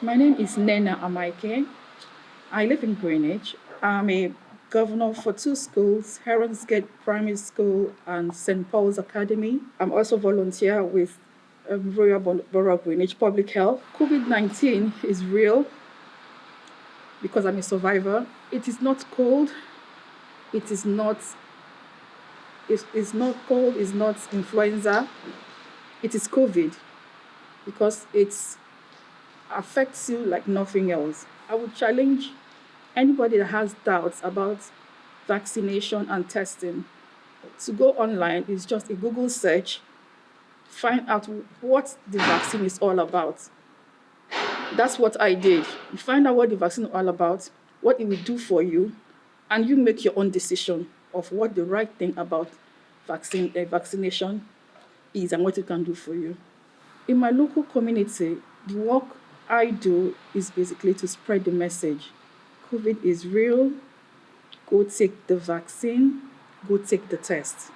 My name is Nena Amaike. I live in Greenwich. I'm a governor for two schools, Heronsgate Primary School and St. Paul's Academy. I'm also volunteer with um, Royal Borough of Greenwich Public Health. COVID-19 is real because I'm a survivor. It is not cold. It is not it is not cold, it's not influenza. It is COVID because it's affects you like nothing else. I would challenge anybody that has doubts about vaccination and testing to go online. It's just a Google search, find out what the vaccine is all about. That's what I did. You find out what the vaccine is all about, what it will do for you, and you make your own decision of what the right thing about vaccine, uh, vaccination is and what it can do for you. In my local community, the work I do is basically to spread the message. COVID is real. Go take the vaccine. Go take the test.